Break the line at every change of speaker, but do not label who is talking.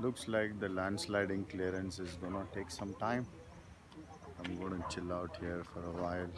Looks like the landsliding clearance is gonna take some time. I'm gonna chill out here for a while.